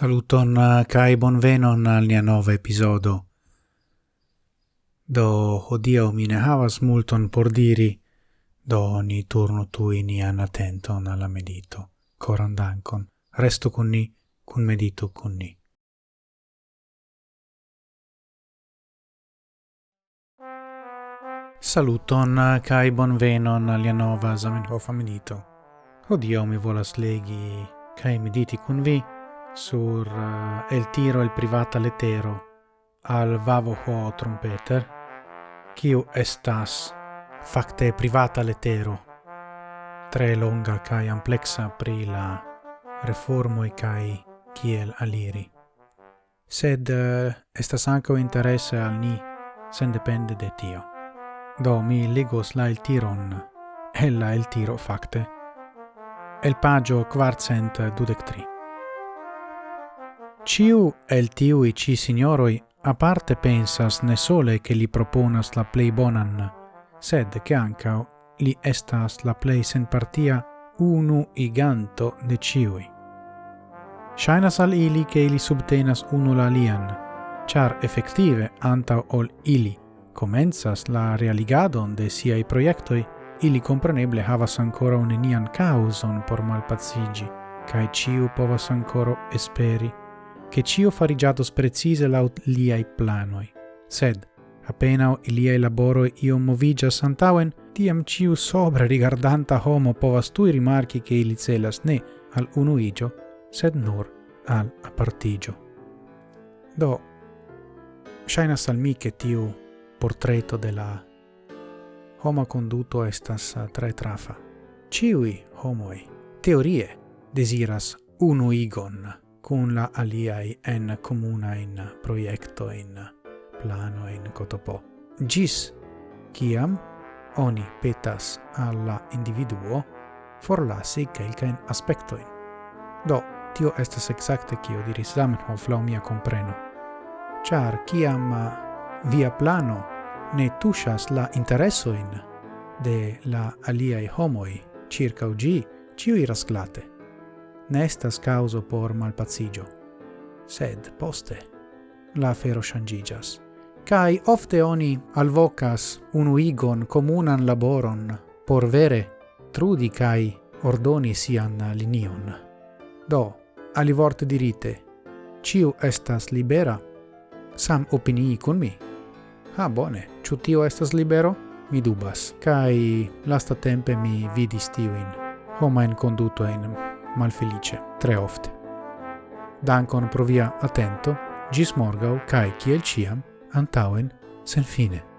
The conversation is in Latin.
Saluton eh, kai bonvenon al nia nova episodo. Do hodio mi ne havas multon por diri, do ni tu tui nian attenton alla medito. Coran dankon. resto con ni, con medito con ni. Saluton eh, kai bonvenon al nia nova Zamenhof medito. Hodio mi volas legi kai mediti con vi sur uh, el tiro el privata letero al vavo ho trompeter, kiu estas facte privata letero, tre longa kai amplexa pri la reformo e kai kiel aliri. Sed uh, estas anco interesse al ni, sen depende de tio. Do mi legos la el tiron, ella el tiro facte, el pagio quartcent dudectri. Ciu el tiui ci signoroi aparte pensas ne sole che li proponas la plei bonan, sed che ancao li estas la plei sen partia unu iganto de ciui. Shainas al ili che ili subtenas unu la lian, char effective anta ol ili comenzas la realigadon de siai proiectoi, ili compreneble havas ancora un enian causon por malpazzigi, cae ciu povas ancora esperi che cio farigiatos precise laut liai planoi. Sed, apenao iliai laboroi iom movigas antauen, tiam ciu sobra rigardanta homo povas tui rimarchi che ili celas ne al unuigio, sed nur al apartigio. Do, shainas al mi che tiu portreto de la homa conduto estas tre trafa. Ciui homoi, teorie, desiras unuigon cun la aliai en comuna in proiecto in plano in cotopo. Gis kiam oni petas alla individuo forlasi quelcaen aspectoin. Do, tio estas exacte kio diris Zamenhof la mia compreno. Char kiam via plano ne tushas la interesoin de la aliai homoi circa ugi, ciu iras glate ne estas causo por malpazigio. sed poste la fero shangigas. Kai ofte oni alvocas unuigon comunan laboron por vere trudi kai ordoni sian linion. Do, ali vorte dirite, ciu estas libera, sam opinii con mi. Ha, bone, ciu tio estas libero? Mi dubas, kai lasta tempe mi vidis tiuin homain condutoin malfelice, tre ofte. Dankon pro via attento, gis morgau, cae, ciel ciam, antauen, sen fine.